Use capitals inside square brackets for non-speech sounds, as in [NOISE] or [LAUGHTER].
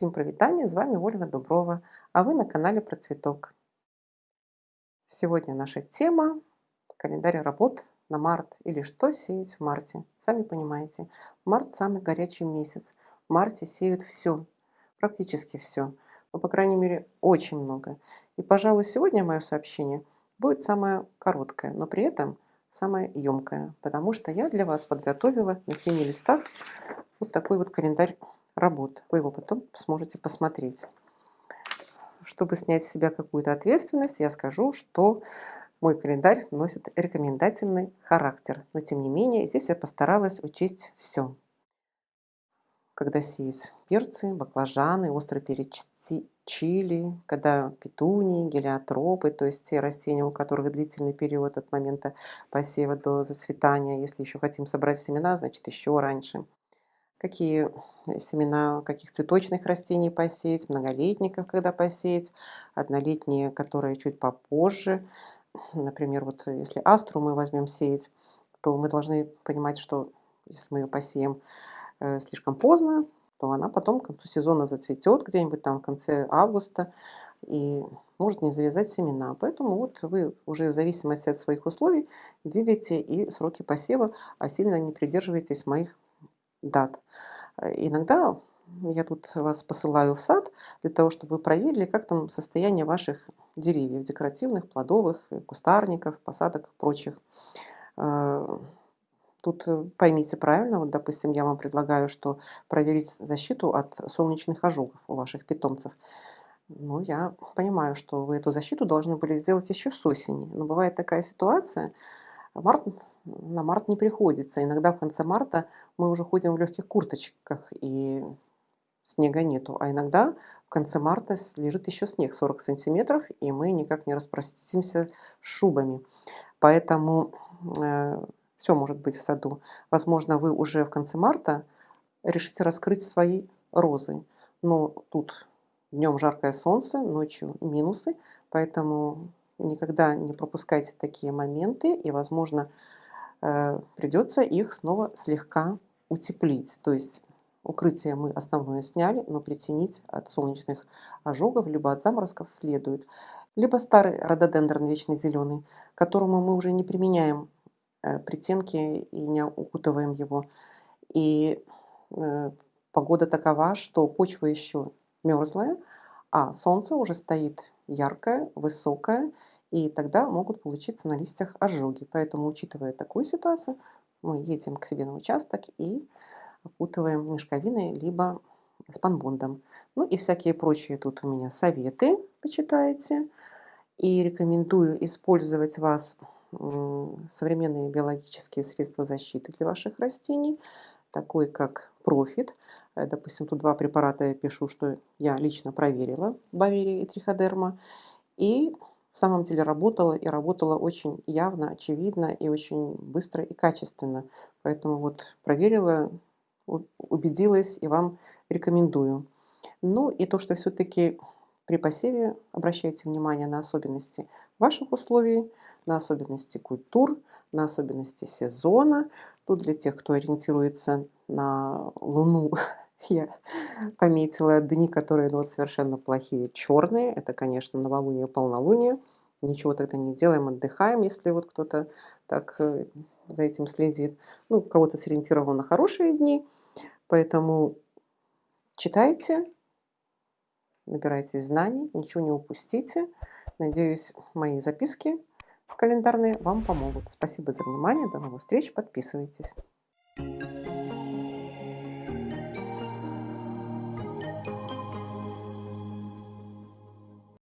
Всем привитание, с вами Ольга Дуброва, а вы на канале про цветок. Сегодня наша тема – календарь работ на март или что сеять в марте. Сами понимаете, март самый горячий месяц. В марте сеют все, практически все, ну, по крайней мере, очень много. И, пожалуй, сегодня мое сообщение будет самое короткое, но при этом самое емкое, потому что я для вас подготовила на 7 листах вот такой вот календарь работ. Вы его потом сможете посмотреть. Чтобы снять с себя какую-то ответственность, я скажу, что мой календарь носит рекомендательный характер. Но тем не менее, здесь я постаралась учесть все. Когда сеять перцы, баклажаны, острый перец чили, когда петунии, гелиотропы, то есть те растения, у которых длительный период от момента посева до зацветания. Если еще хотим собрать семена, значит еще раньше какие семена каких цветочных растений посеять, многолетников когда посеять, однолетние, которые чуть попозже. Например, вот если астру мы возьмем сеять, то мы должны понимать, что если мы ее посеем э, слишком поздно, то она потом к концу сезона зацветет где-нибудь там в конце августа и может не завязать семена. Поэтому вот вы уже в зависимости от своих условий двигаете и сроки посева, а сильно не придерживаетесь моих дат. Э, иногда я тут вас посылаю в сад для того, чтобы вы проверили, как там состояние ваших деревьев, декоративных, плодовых, э, кустарников, посадок и прочих. Э, тут поймите правильно, вот, допустим, я вам предлагаю, что проверить защиту от солнечных ожогов у ваших питомцев. Ну, я понимаю, что вы эту защиту должны были сделать еще с осени. Но бывает такая ситуация, март на март не приходится. Иногда в конце марта мы уже ходим в легких курточках и снега нету. А иногда в конце марта лежит еще снег 40 сантиметров, и мы никак не распростимся шубами. Поэтому э, все может быть в саду. Возможно, вы уже в конце марта решите раскрыть свои розы. Но тут днем жаркое солнце, ночью минусы, поэтому никогда не пропускайте такие моменты, и, возможно, Э, придется их снова слегка утеплить. То есть укрытие мы основное сняли, но притянить от солнечных ожогов, либо от заморозков следует. Либо старый рододендрон вечный зеленый, которому мы уже не применяем э, притенки и не укутываем его. И э, погода такова, что почва еще мерзлая, а солнце уже стоит яркое, высокое, и тогда могут получиться на листьях ожоги. Поэтому, учитывая такую ситуацию, мы едем к себе на участок и окутываем мешковиной либо спанбондом. Ну и всякие прочие тут у меня советы, почитайте. И рекомендую использовать вас современные биологические средства защиты для ваших растений, такой как Профит. Э, допустим, тут два препарата я пишу, что я лично проверила, Баверия и Триходерма. И в самом деле работала и работала очень явно, очевидно и очень быстро и качественно. Поэтому вот проверила, убедилась и вам рекомендую. Ну и то, что все-таки при посеве обращайте внимание на особенности ваших условий, на особенности культур, на особенности сезона. Тут для тех, кто ориентируется на Луну [LAUGHS] я пометила дни, которые ну, вот совершенно плохие, черные. Это, конечно, новолуние, полнолуние. Ничего тогда не делаем, отдыхаем, если вот кто-то так э, за этим следит. Ну, кого-то сориентировал на хорошие дни. Поэтому читайте, набирайте знаний, ничего не упустите. Надеюсь, мои записки календарные вам помогут. Спасибо за внимание, до новых встреч, подписывайтесь.